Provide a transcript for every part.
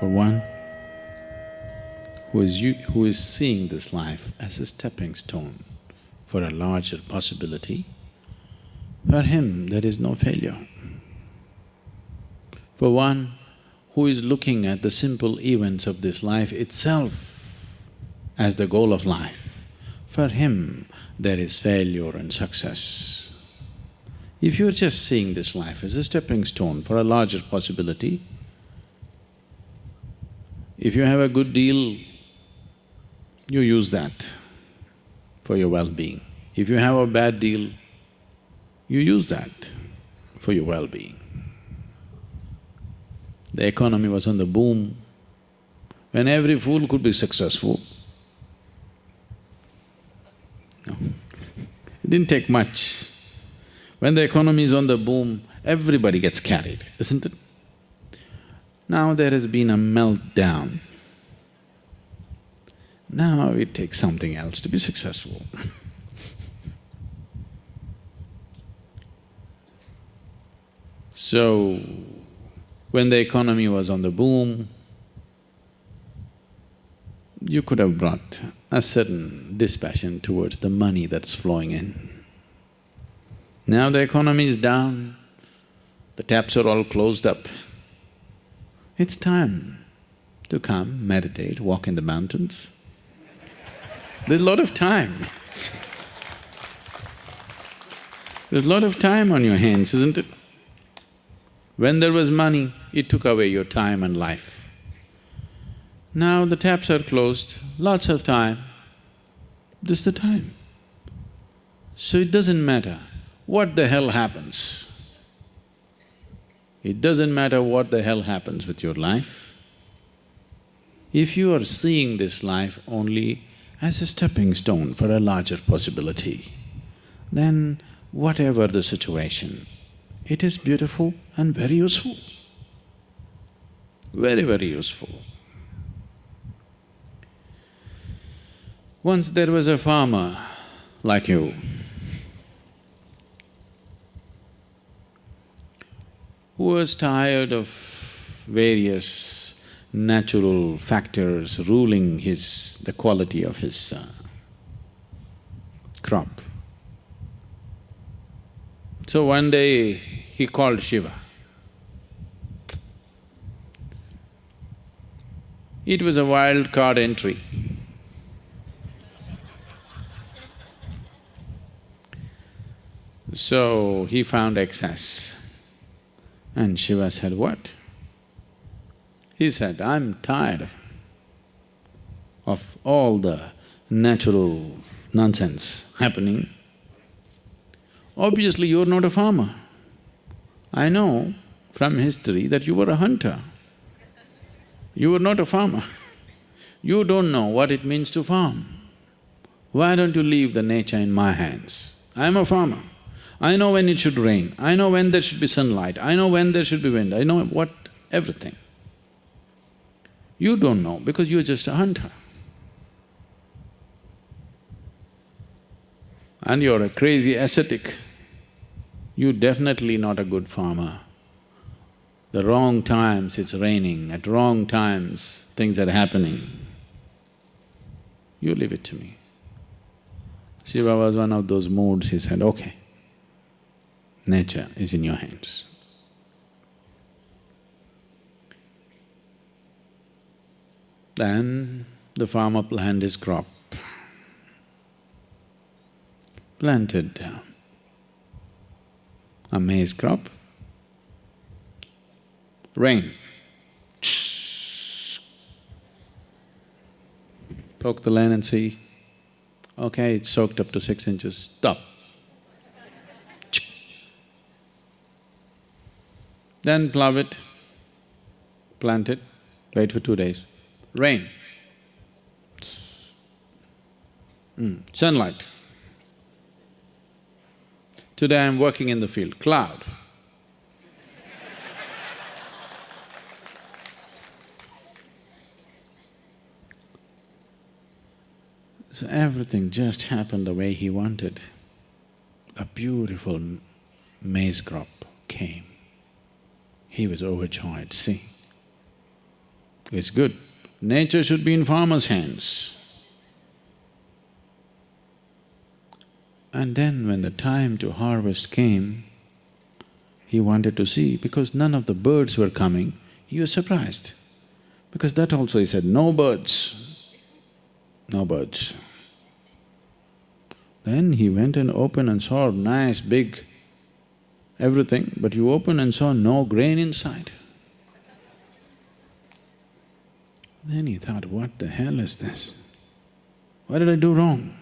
For one who is, you, who is seeing this life as a stepping stone for a larger possibility, for him there is no failure. For one who is looking at the simple events of this life itself as the goal of life, for him there is failure and success. If you're just seeing this life as a stepping stone for a larger possibility, if you have a good deal, you use that for your well-being. If you have a bad deal, you use that for your well-being. The economy was on the boom, when every fool could be successful. No. It didn't take much. When the economy is on the boom, everybody gets carried, isn't it? Now there has been a meltdown. Now it takes something else to be successful So, when the economy was on the boom, you could have brought a certain dispassion towards the money that's flowing in. Now the economy is down, the taps are all closed up. It's time to come, meditate, walk in the mountains. There's a lot of time. There's a lot of time on your hands, isn't it? When there was money, it took away your time and life. Now the taps are closed, lots of time, is the time. So it doesn't matter what the hell happens. It doesn't matter what the hell happens with your life. If you are seeing this life only as a stepping stone for a larger possibility, then whatever the situation, it is beautiful and very useful, very, very useful. Once there was a farmer like you, who was tired of various natural factors ruling his… the quality of his uh, crop. So one day he called Shiva. It was a wild card entry. So he found excess. And Shiva said, what? He said, I'm tired of all the natural nonsense happening. Obviously, you're not a farmer. I know from history that you were a hunter. You were not a farmer. You don't know what it means to farm. Why don't you leave the nature in my hands? I'm a farmer. I know when it should rain, I know when there should be sunlight, I know when there should be wind, I know what… everything. You don't know because you're just a hunter. And you're a crazy ascetic. You're definitely not a good farmer. The wrong times it's raining, at wrong times things are happening. You leave it to me. Shiva was one of those moods, he said, okay, nature is in your hands. Then the farmer planted his crop, planted a maize crop, rain, poke the land and see, okay, it's soaked up to six inches, stop. Then plough it, plant it, wait for two days, rain, mm. sunlight. Today I'm working in the field, cloud. So everything just happened the way he wanted. A beautiful maize crop came. He was overjoyed, see. It's good. Nature should be in farmer's hands. And then when the time to harvest came, he wanted to see because none of the birds were coming, he was surprised. Because that also he said, no birds, no birds. Then he went and opened and saw a nice big everything, but you opened and saw no grain inside. Then he thought, what the hell is this? What did I do wrong?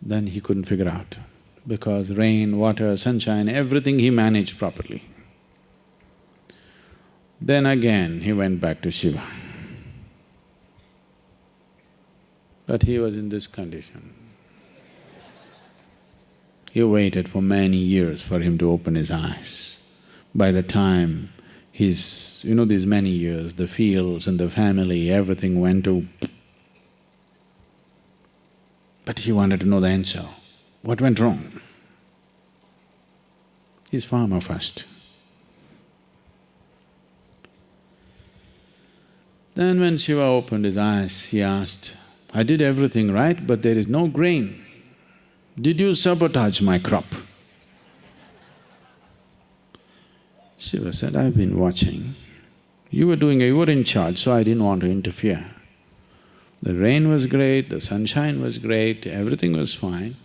Then he couldn't figure out, because rain, water, sunshine, everything he managed properly. Then again he went back to Shiva. But he was in this condition. He waited for many years for him to open his eyes. By the time his, you know, these many years, the fields and the family, everything went to but he wanted to know the answer. What went wrong? He's farmer first. Then when Shiva opened his eyes, he asked, I did everything right, but there is no grain. Did you sabotage my crop? Shiva said, I've been watching. You were doing… you were in charge, so I didn't want to interfere. The rain was great, the sunshine was great, everything was fine,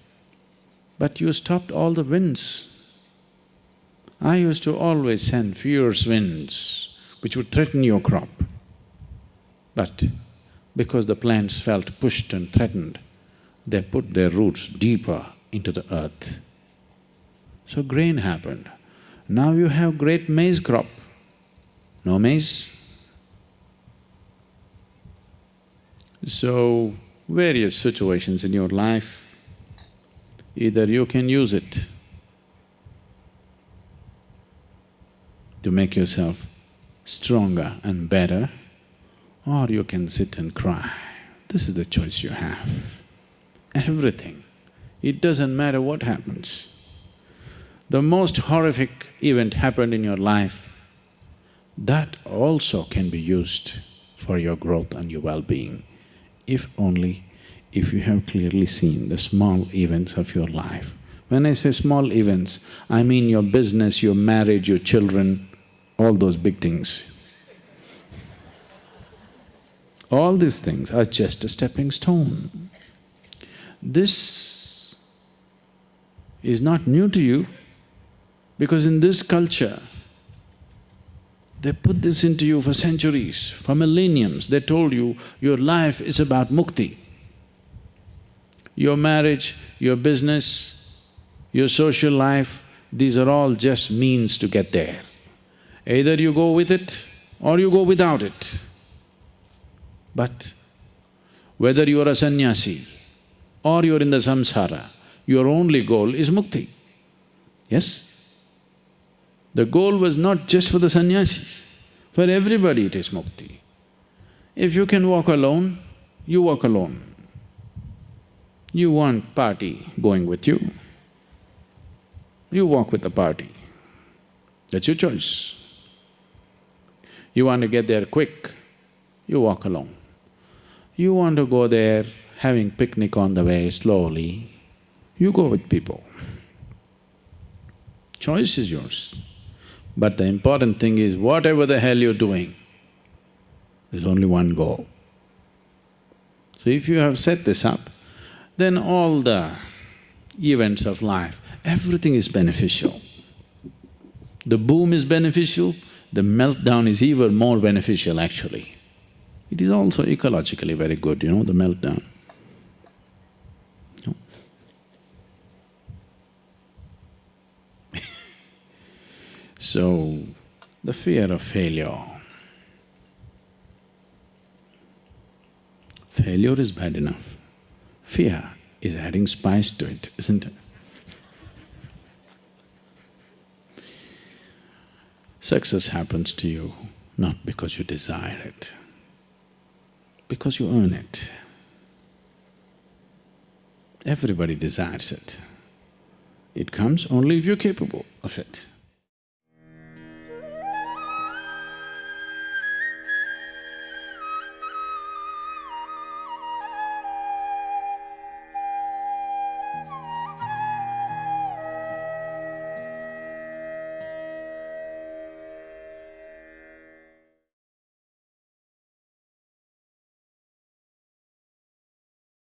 but you stopped all the winds. I used to always send fierce winds which would threaten your crop. But because the plants felt pushed and threatened, they put their roots deeper into the earth. So grain happened. Now you have great maize crop. No maize? So, various situations in your life, either you can use it to make yourself stronger and better, or you can sit and cry. This is the choice you have. Everything. It doesn't matter what happens. The most horrific event happened in your life, that also can be used for your growth and your well-being if only if you have clearly seen the small events of your life. When I say small events, I mean your business, your marriage, your children, all those big things. All these things are just a stepping stone. This is not new to you because in this culture, they put this into you for centuries, for millenniums. They told you, your life is about mukti. Your marriage, your business, your social life, these are all just means to get there. Either you go with it or you go without it. But whether you are a sannyasi or you're in the samsara, your only goal is mukti. Yes? The goal was not just for the sannyasi, for everybody it is mukti. If you can walk alone, you walk alone. You want party going with you, you walk with the party. That's your choice. You want to get there quick, you walk alone. You want to go there having picnic on the way slowly, you go with people. Choice is yours. But the important thing is, whatever the hell you're doing, there's only one goal. So if you have set this up, then all the events of life, everything is beneficial. The boom is beneficial, the meltdown is even more beneficial actually. It is also ecologically very good, you know, the meltdown. So, the fear of failure. Failure is bad enough. Fear is adding spice to it, isn't it? Success happens to you not because you desire it, because you earn it. Everybody desires it. It comes only if you're capable of it.